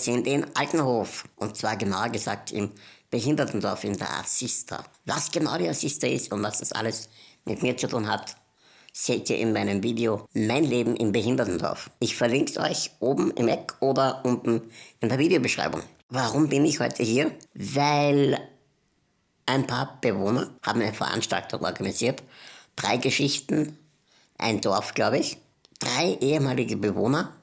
Sind in Altenhof und zwar genauer gesagt im Behindertendorf in der Assista. Was genau die Assista ist und was das alles mit mir zu tun hat, seht ihr in meinem Video Mein Leben im Behindertendorf. Ich verlinke es euch oben im Eck oder unten in der Videobeschreibung. Warum bin ich heute hier? Weil ein paar Bewohner haben eine Veranstaltung organisiert. Drei Geschichten, ein Dorf, glaube ich. Drei ehemalige Bewohner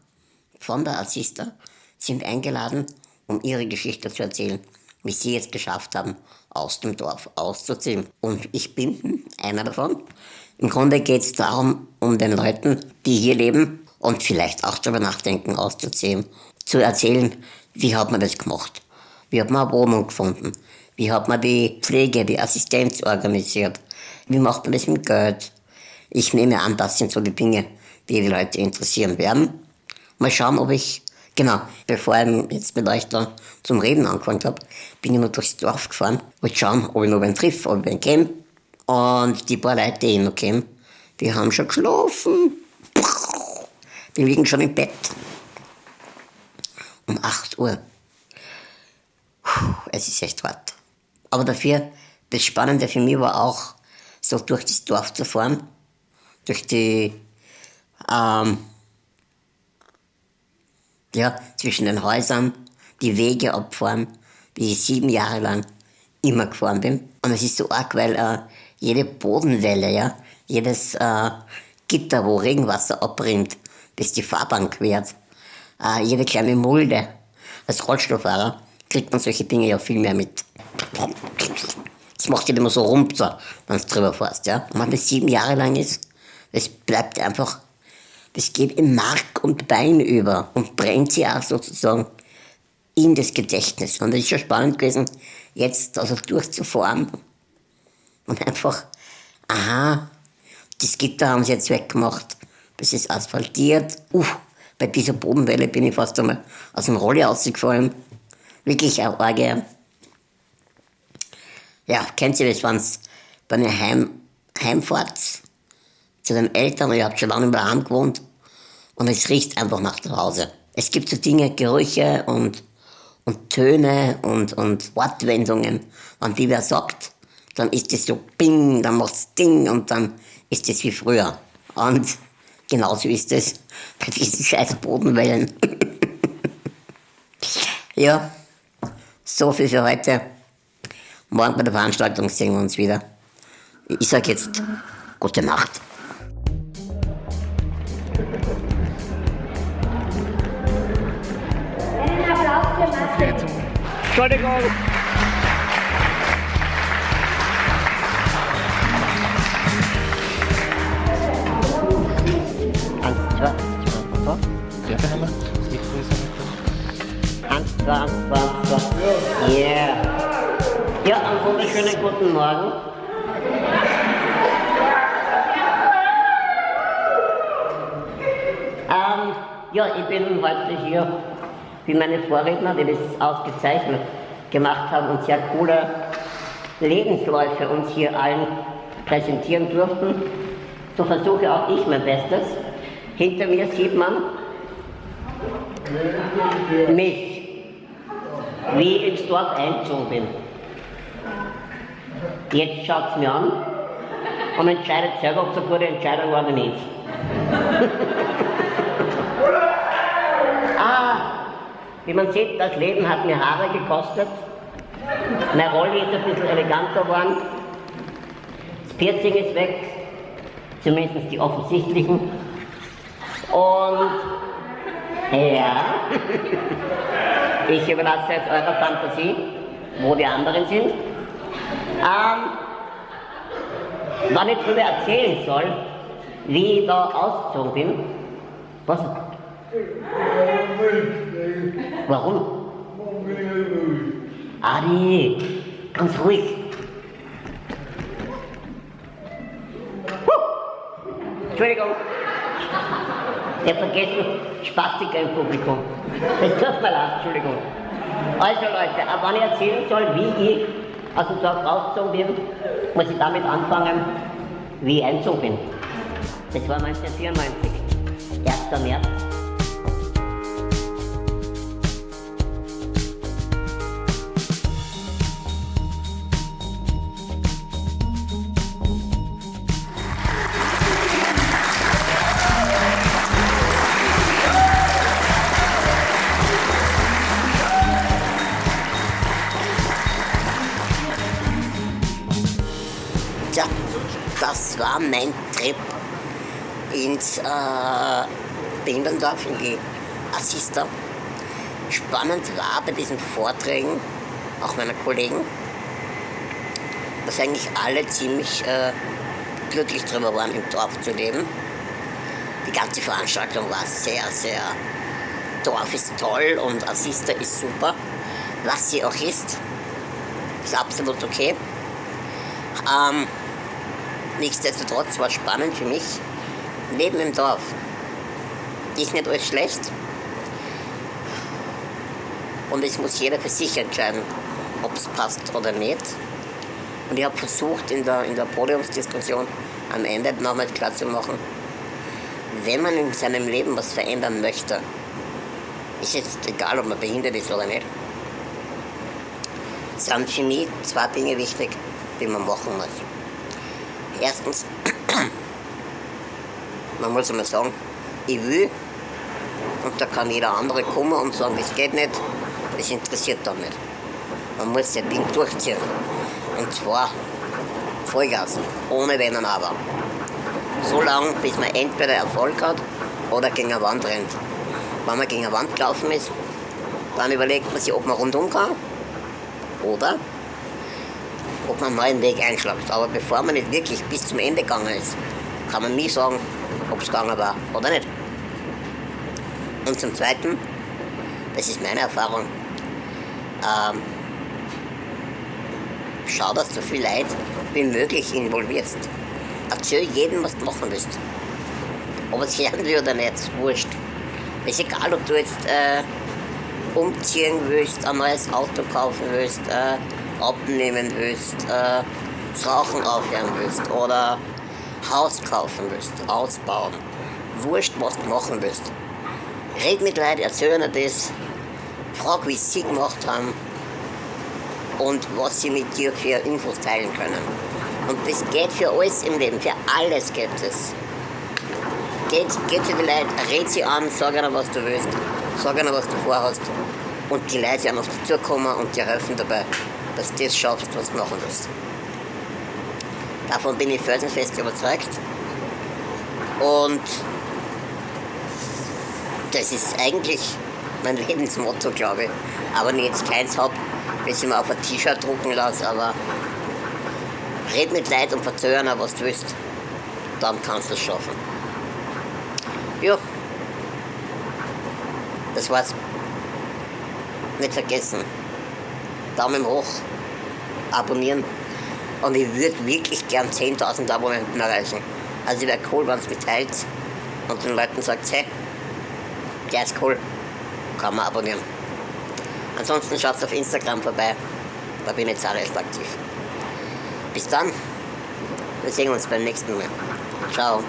von der Assista sind eingeladen, um ihre Geschichte zu erzählen, wie sie es geschafft haben, aus dem Dorf auszuziehen. Und ich bin einer davon. Im Grunde geht es darum, um den Leuten, die hier leben und vielleicht auch darüber nachdenken, auszuziehen, zu erzählen, wie hat man das gemacht? Wie hat man eine Wohnung gefunden? Wie hat man die Pflege, die Assistenz organisiert? Wie macht man das mit Geld? Ich nehme an, das sind so die Dinge, die die Leute interessieren werden. Mal schauen, ob ich, genau, bevor ich jetzt mit euch da zum Reden angefangen habe, bin ich noch durchs Dorf gefahren. Wollte schauen, ob ich noch wen triff, ob ich wen kenne. Und die paar Leute, die ich noch kenne, die haben schon geschlafen. Die liegen schon im Bett. Um 8 Uhr. Es ist echt hart. Aber dafür, das Spannende für mich war auch, so durch das Dorf zu fahren, durch die, ähm, ja, zwischen den Häusern, die Wege abfahren, wie ich sieben Jahre lang immer gefahren bin. Und es ist so arg, weil äh, jede Bodenwelle, ja, jedes äh, Gitter, wo Regenwasser abrinnt, das die Fahrbahn quert, äh, jede kleine Mulde. Als Rollstuhlfahrer kriegt man solche Dinge ja viel mehr mit. Das macht nicht immer so runter, wenn du drüber fährst, ja. Und wenn das sieben Jahre lang ist, das bleibt einfach, das geht in Mark und Bein über und brennt sie auch sozusagen in das Gedächtnis. Und es ist schon spannend gewesen, jetzt also durchzufahren und einfach, aha, das Gitter haben sie jetzt weggemacht, das ist asphaltiert. Uff, bei dieser Bodenwelle bin ich fast einmal aus dem Rolli rausgefallen. Wirklich auch arge. Ja, kennt ihr das, wenn bei einer Heim, Heimfahrt zu den Eltern, ihr habt schon lange daheim gewohnt und es riecht einfach nach zu Hause. Es gibt so Dinge, Gerüche und, und Töne und, und Wortwendungen, an die wer sagt, dann ist es so Bing, dann macht's Ding und dann ist es wie früher. Und genauso ist es bei diesen scheiß Bodenwellen. ja, so viel für heute. Morgen bei der Veranstaltung sehen wir uns wieder. Ich sage jetzt gute Nacht. Entschuldigung. Ja, haben. Yeah. Ja, einen wunderschönen guten Morgen. Ähm, ja, ich bin heute hier wie meine Vorredner, die das ausgezeichnet gemacht haben und sehr coole Lebensläufe uns hier allen präsentieren durften. So versuche auch ich mein Bestes. Hinter mir sieht man mich, wie ich ins Dorf eingezogen bin. Jetzt schaut es mir an und entscheidet selber, ob es eine gute Entscheidung war oder nicht. ah, wie man sieht, das Leben hat mir Haare gekostet. Meine Rolle ist ein bisschen eleganter geworden. Das Piercing ist weg, zumindest die offensichtlichen. Und ja, ich überlasse jetzt eurer Fantasie, wo die anderen sind. Ähm, wenn ich darüber erzählen soll, wie ich da ausgezogen bin, was? Warum? Adi, ganz ruhig. Huh. Entschuldigung. Ich habe vergessen, Spastiker im Publikum. Das tut mir leid, Entschuldigung. Also Leute, aber wenn ich erzählen soll, wie ich aus dem Dorf rausgezogen bin, muss ich damit anfangen, wie ich eingezogen bin. Das war 1994, 1. März. War mein Trip ins äh, Behinderndorf, in die Assista. Spannend war bei diesen Vorträgen, auch meiner Kollegen, dass eigentlich alle ziemlich äh, glücklich darüber waren, im Dorf zu leben. Die ganze Veranstaltung war sehr, sehr, Dorf ist toll und Assista ist super. Was sie auch ist, ist absolut okay. Ähm, nichtsdestotrotz war es spannend für mich, Leben im Dorf. Ist nicht alles schlecht. Und es muss jeder für sich entscheiden, ob es passt oder nicht. Und ich habe versucht, in der, in der Podiumsdiskussion am Ende nochmal klar zu machen, wenn man in seinem Leben was verändern möchte, ist jetzt egal, ob man behindert ist oder nicht, sind für mich zwei Dinge wichtig, die man machen muss. Erstens, man muss einmal sagen, ich will, und da kann jeder andere kommen und sagen, das geht nicht, das interessiert dann nicht. Man muss das Ding durchziehen. Und zwar Vollgas, ohne Wenn und Aber. So lange, bis man entweder Erfolg hat oder gegen eine Wand rennt. Wenn man gegen eine Wand gelaufen ist, dann überlegt man sich, ob man rundum kann oder ob man einen neuen Weg einschlägt. Aber bevor man nicht wirklich bis zum Ende gegangen ist, kann man nie sagen, ob es gegangen war oder nicht. Und zum Zweiten, das ist meine Erfahrung, ähm, schau, dass du viel Leid wie möglich involvierst. Erzähl jedem, was du machen willst. Ob es lernen will oder nicht, wurscht. Ist egal, ob du jetzt äh, umziehen willst, ein neues Auto kaufen willst, äh, abnehmen willst, äh, das Rauchen aufhören willst oder Haus kaufen willst, ausbauen. Wurscht, was du machen willst. Red mit Leuten, erzähl ihnen das, frag, wie sie gemacht haben und was sie mit dir für Infos teilen können. Und das geht für alles im Leben, für alles geht es. Geht, geht zu den Leuten, red sie an, sag ihnen, was du willst, sag ihnen, was du vorhast. Und die Leute werden auf dich zukommen und dir helfen dabei, dass das schaffst, was du machen willst. Davon bin ich felsenfest überzeugt. Und das ist eigentlich mein Lebensmotto, glaube ich. Aber wenn ich jetzt keins habe, bis ich mir auf ein T-Shirt drucken lasse, aber red mit Leuten und verzögern, was du willst. Dann kannst du es schaffen. Ja. Das war's. Nicht vergessen. Daumen hoch. Abonnieren. Und ich würde wirklich gern 10.000 Abonnenten erreichen. Also wäre cool, wenn es mitteilt und den Leuten sagt, hey, der ist cool, kann man abonnieren. Ansonsten schaut auf Instagram vorbei, da bin ich zahlreich aktiv. Bis dann, wir sehen uns beim nächsten Mal. Ciao.